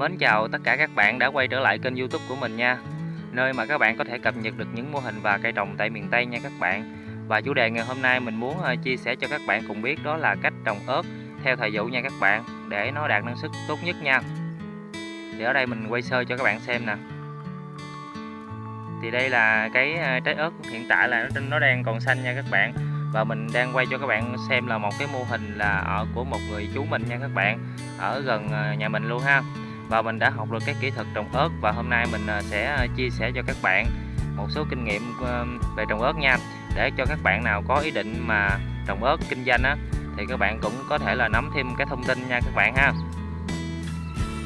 Mến chào tất cả các bạn đã quay trở lại kênh youtube của mình nha. Nơi mà các bạn có thể cập nhật được những mô hình và cây trồng tại miền Tây nha các bạn. Và chủ đề ngày hôm nay mình muốn ờ, chia sẻ cho các bạn cùng biết đó là cách trồng ớt theo thời vụ nha các bạn, Để nó đạt năng suất tốt nhất nha. Thì ở đây mình quay sơ cho các bạn xem nè. Thì đây là cái ờ, trái ớt hiện tại là nó đang còn xanh nha các bạn. Và mình đang quay cho các bạn xem là một cái mô hình là ở của một người chú mình nha các bạn, ở gần ờ, nhà mình luôn ha và mình đã học được các kỹ thuật trồng ớt và hôm nay mình à, sẽ à, chia sẻ cho các bạn một số kinh nghiệm về trồng ớt nha. Để cho các bạn nào có ý định mà trồng ớt kinh doanh á, thì các bạn cũng có thể là nắm thêm cái thông tin nha các bạn ha.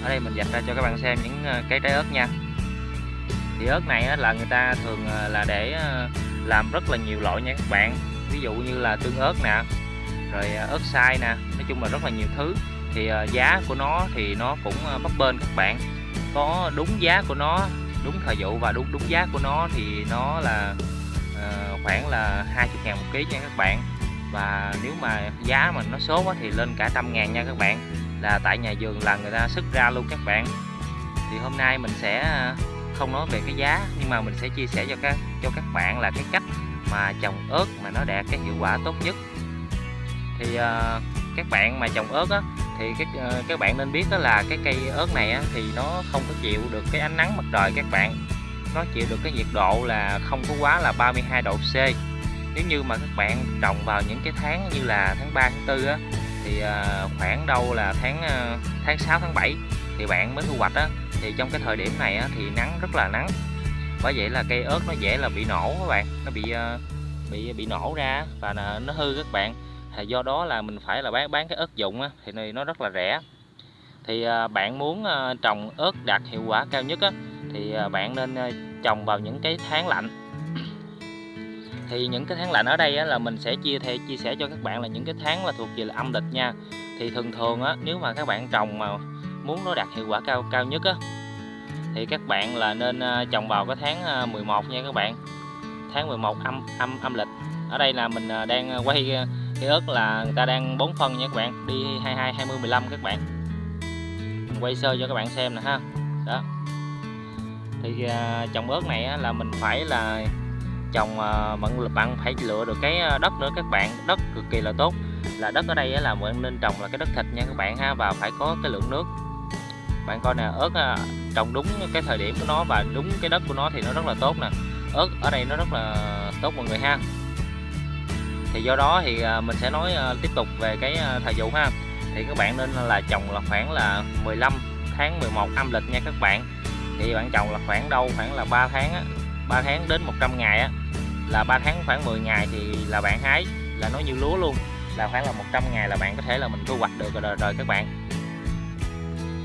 Ở đây mình dành ra cho các bạn xem những à, cái trái ớt nha. Thì ớt này là người ta thường là để làm rất là nhiều loại nha các bạn. Ví dụ như là tương ớt nè, rồi ớt xay nè, nói chung là rất là nhiều thứ thì ờ, giá của nó thì nó cũng ờ, bấp bênh các bạn. Có đúng giá của nó đúng thời vụ và đúng đúng giá của nó thì nó là uh, khoảng là 20 ngàn một ký nha các bạn. Và nếu mà giá mà nó số quá thì lên cả trăm ngàn nha các bạn là tại nhà vườn là người ta sức ra luôn các bạn. Thì hôm nay mình sẽ không nói về cái giá nhưng mà mình sẽ chia sẻ cho các cho các bạn là cái cách mà trồng ớt mà nó đạt cái hiệu quả tốt nhất. Thì uh, các bạn mà trồng ớt á thì các ờ, các bạn nên biết đó là cái cây ớt này á, thì nó không có chịu được cái ánh nắng mặt trời các bạn. Nó chịu được cái nhiệt độ là không có quá là 32 độ C. Nếu như mà các bạn trồng vào những cái tháng như là tháng 3 tháng 4 á thì ờ, khoảng đâu là tháng ờ, tháng 6 tháng 7 thì bạn mới thu hoạch á thì trong cái thời điểm này á, thì nắng rất là nắng. Bởi vậy là cây ớt nó dễ là bị nổ các bạn nó bị bị bị nổ ra và nó hư các bạn thì do đó là mình phải là bán bán cái ớt dụng á, thì này nó rất là rẻ. Thì à, bạn muốn à, trồng ớt đạt hiệu quả cao nhất á, thì à, bạn nên trồng vào những cái tháng lạnh. Thì những cái tháng lạnh ở đây á, là mình sẽ chia theo chia sẻ cho các bạn là những cái tháng là thuộc về là âm lịch nha. Thì thường thường á, nếu mà các bạn trồng mà muốn nó đạt hiệu quả cao cao nhất á, thì các bạn là nên trồng vào cái tháng 11 nha các bạn. Tháng 11 âm âm âm lịch. Ở đây là mình đang quay cái ớt là người ta đang bón phân nha các bạn. Đi 22 20 15 các bạn. Mình quay sơ cho các bạn xem nè ha. Đó. Thì à, trồng ớt này là mình phải là trồng à, bạn bạn phải lựa được cái à, đất nữa các bạn. Đất cực kỳ là tốt. Là đất ở đây là mình nên trồng là cái đất thịt nha các bạn ha và phải có cái lượng nước. Bạn coi nè ớt à, trồng đúng cái thời điểm của nó và đúng cái đất của nó thì nó rất là tốt nè. Ớt ở đây nó rất là tốt mọi người ha thì do đó thì à, mình sẽ nói à, tiếp tục về cái à, thời vụ ha. Thì các bạn nên là trồng là khoảng là 15 tháng 11 âm lịch nha các bạn. Thì bạn trồng là khoảng đâu? Khoảng là 3 tháng á 3 tháng đến 100 ngày á. Là 3 tháng khoảng 10 ngày thì là bạn hái là nó như lúa luôn. Là khoảng là 100 ngày là bạn có thể là mình thu hoạch được rồi, rồi các bạn.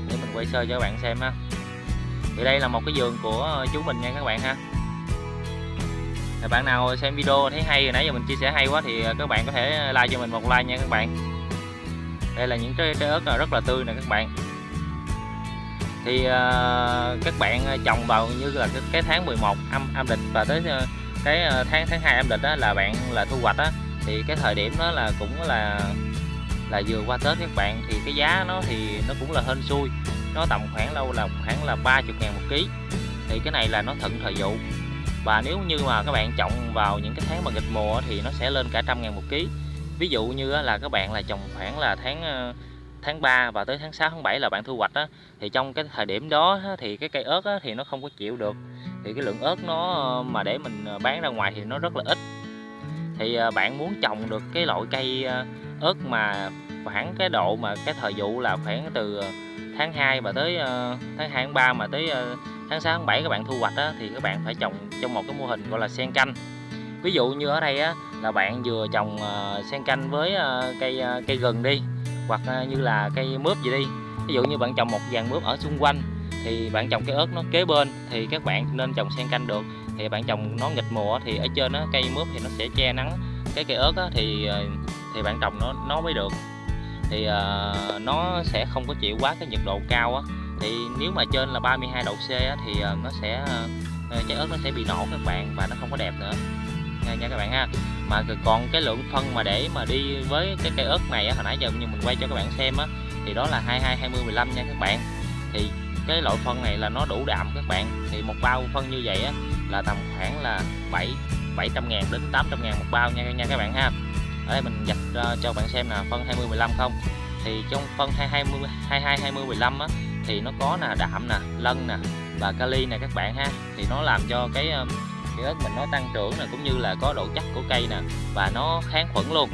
Để mình quay sơ cho các bạn xem ha. Thì đây là một cái vườn của chú mình nha các bạn ha bạn nào xem video thấy hay nãy giờ mình chia sẻ hay quá thì ờ, các bạn có thể like cho mình một like nha các bạn. Đây là những trái, trái ớt rất là tươi nè các bạn. Thì uh, các bạn trồng vào như là cái, cái tháng 11 âm âm lịch và tới ờ, cái tháng tháng 2 âm lịch đó là bạn là thu hoạch á thì cái thời điểm đó là cũng là là vừa qua Tết các bạn. Thì cái giá nó thì nó cũng là hên xui nó tầm khoảng lâu là khoảng là 30 ngàn một ký. Thì cái này là nó thuận thời vụ và nếu như mà các bạn trồng vào những cái tháng mà nghịch mùa thì nó sẽ lên cả trăm ngàn một ký. Ví dụ như là các bạn là trồng khoảng là tháng ờ, tháng 3 và tới tháng 6 tháng 7 là bạn thu hoạch á, thì trong cái thời điểm đó thì cái cây ớt thì nó không có chịu được. Thì cái lượng ớt nó ờ, mà để mình ờ, bán ra ngoài thì nó rất là ít. Thì bạn muốn trồng được cái loại cây ớt mà khoảng cái độ mà cái thời vụ là khoảng từ tháng 2 và tới tháng 2 tháng 3 mà tới tháng 6 tháng 7 các bạn thu hoạch á, thì các bạn phải trồng trong một cái mô hình gọi là sen canh. Ví dụ như ở đây á, là bạn vừa trồng uh, sen canh với uh, cây uh, cây gừng đi hoặc uh, như là cây mướp gì đi. Ví dụ như bạn trồng một dàn mướp ở xung quanh thì bạn trồng cái ớt nó kế bên thì các bạn nên trồng sen canh được. Thì bạn trồng nó nghịch mùa thì ở trên đó, cây mướp thì nó sẽ che nắng cái cây ớt á, thì thì bạn trồng nó nó mới được. Thì uh, nó sẽ không có chịu quá cái nhiệt độ cao á thì nếu mà trên là 32 độ C á, thì ờ, nó sẽ ờ, ờ, trái ớt nó sẽ bị nổ các bạn và nó không có đẹp nữa. Nha, nha các bạn ha. Mà còn cái lượng phân mà để mà đi với cái cây ớt này á, hồi nãy giờ như mình quay cho các bạn xem á thì đó là 22 20 15 nha các bạn. Thì cái loại phân này là nó đủ đạm các bạn. Thì một bao phân như vậy á, là tầm khoảng là 7 700 ngàn đến 800 ngàn một bao nha nha các bạn ha. Ở đây mình dạch uh, cho bạn xem là phân 20 15 không? Thì trong phân 20 22 20 15 á, thì nó có là đạm nè lân nè và kali nè các bạn ha. Thì nó làm cho cái cái ớt mình nó tăng trưởng nè cũng như là có độ chắc của cây nè và nó kháng khuẩn luôn.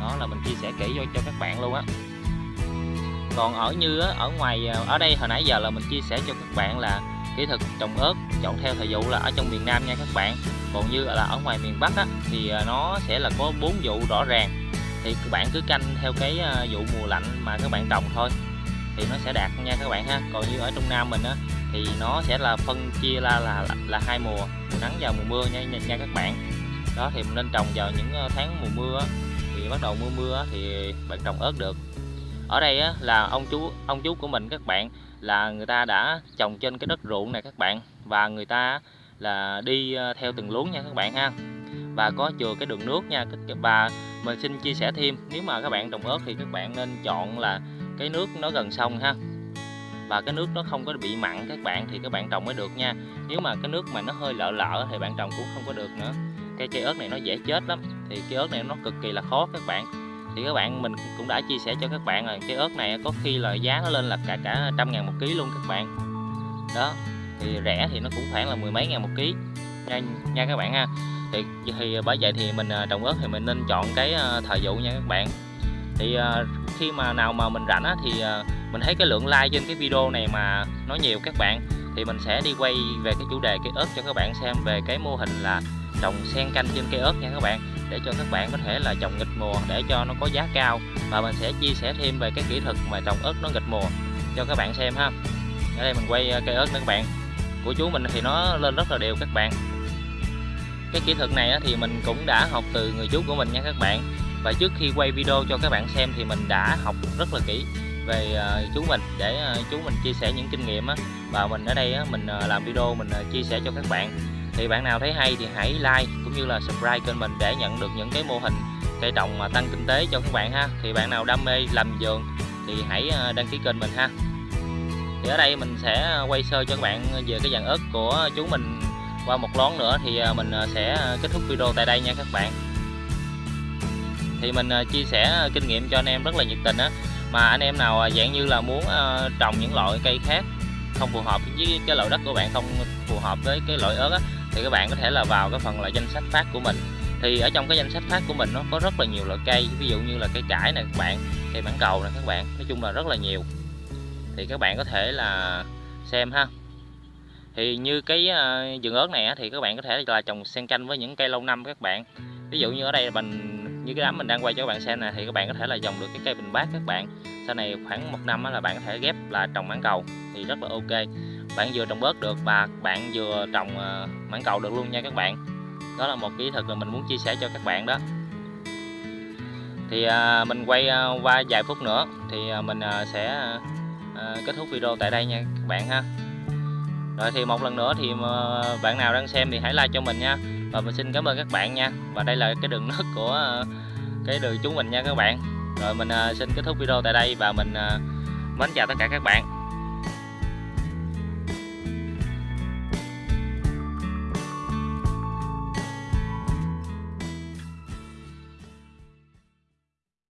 Đó là mình chia sẻ kỹ cho cho các bạn luôn á. Còn ở như á, ở ngoài ờ, ở đây hồi nãy giờ là mình chia sẻ cho các bạn là kỹ thuật trồng ớt chọn theo thời vụ là ở trong miền Nam nha các bạn. Còn như là ở ngoài miền Bắc á, thì ờ, nó sẽ là có bốn vụ rõ ràng. Thì các bạn cứ canh theo cái ờ, vụ mùa lạnh mà các bạn trồng thôi thì nó sẽ đạt nha các bạn ha. Còn như ở Trung Nam mình á thì nó sẽ là phân chia ra là là, là hai mùa mùa nắng và mùa mưa nha, nha nha các bạn. Đó thì mình nên trồng vào những ờ, tháng mùa mưa á, thì bắt đầu mưa mưa á, thì bạn trồng ớt được. Ở đây á, là ông chú ông chú của mình các bạn là người ta đã trồng trên cái đất ruộng này các bạn. Và người ta là đi ờ, theo từng luống nha các bạn ha. Và có chừa cái đường nước nha. Và mình xin chia sẻ thêm nếu mà các bạn trồng ớt thì các bạn nên chọn là cái nước nó gần sông ha. Và cái nước nó không có bị mặn các bạn thì các bạn trồng mới được nha. Nếu mà cái nước mà nó hơi lợ lợ thì bạn trồng cũng không có được nữa. Cây cây ớt này nó dễ chết lắm thì cây ớt này nó cực kỳ là khó các bạn. Thì các bạn mình cũng đã chia sẻ cho các bạn rồi cái ớt này có khi là giá nó lên là cả cả trăm ngàn một ký luôn các bạn. Đó thì rẻ thì nó cũng khoảng là mười mấy ngàn một ký nha, nha các bạn ha. Thì, thì bởi vậy thì mình à, trồng ớt thì mình nên chọn cái à, thời vụ nha các bạn thì ờ, khi mà nào mà mình rảnh á, thì ờ, mình thấy cái lượng like trên cái video này mà nó nhiều các bạn thì mình sẽ đi quay về cái chủ đề cây ớt cho các bạn xem về cái mô hình là trồng xen canh trên cây ớt nha các bạn để cho các bạn có thể là trồng nghịch mùa để cho nó có giá cao. Và mình sẽ chia sẻ thêm về cái kỹ thuật mà trồng ớt nó nghịch mùa cho các bạn xem ha. Ở đây mình quay cây ớt nữa các bạn. Của chú mình thì nó lên rất là đều các bạn. Cái kỹ thuật này thì mình cũng đã học từ người chú của mình nha các bạn và trước khi quay video cho các bạn xem thì mình đã học rất là kỹ về ờ, chú mình để ờ, chú mình chia sẻ những kinh nghiệm và mình ở đây mình ờ, làm video mình chia sẻ cho các bạn. Thì bạn nào thấy hay thì hãy like cũng như là subscribe kênh mình để nhận được những cái mô hình cây trồng mà tăng kinh tế cho các bạn ha. Thì bạn nào đam mê làm vườn thì hãy đăng ký kênh mình ha. Thì ở đây mình sẽ quay sơ cho các bạn về cái dàn ớt của chú mình qua một lón nữa thì mình sẽ kết thúc video tại đây nha các bạn thì mình à, chia sẻ à, kinh nghiệm cho anh em rất là nhiệt tình á. Mà anh em nào à, dạng như là muốn trồng những loại cây khác không phù hợp với cái loại đất của bạn, không phù hợp với cái loại ớt á, thì các bạn có thể là vào cái phần là danh sách phát của mình. Thì ở trong cái danh sách phát của mình nó có rất là nhiều loại cây, ví dụ như là cây cải này các bạn, cây bản cầu nè các bạn, nói chung là rất là nhiều. Thì các bạn có thể là xem ha. Thì như cái vườn ớt này thì các bạn có thể là trồng xen canh với những cây lâu năm các bạn. Ví dụ như ở đây mình như cái đám mình đang quay cho các bạn xem nè thì các bạn có thể là dòng được cái cây bình bát các bạn. Sau này khoảng một năm là bạn có thể ghép là trồng mãng cầu thì rất là ok. Bạn vừa trồng bớt được và bạn vừa trồng ờ, mãng cầu được luôn nha các bạn. Đó là một kỹ thuật mà mình muốn chia sẻ cho các bạn đó. Thì à, mình quay à, qua vài phút nữa thì à, mình à, sẽ à, kết thúc video tại đây nha các bạn ha. Rồi thì một lần nữa thì mà bạn nào đang xem thì hãy like cho mình nha và mình xin cảm ơn các bạn nha. Và đây là cái đường nước của ờ, cái đường chúng mình nha các bạn. Rồi mình ờ, xin kết thúc video tại đây và mình mến chào tất cả các bạn.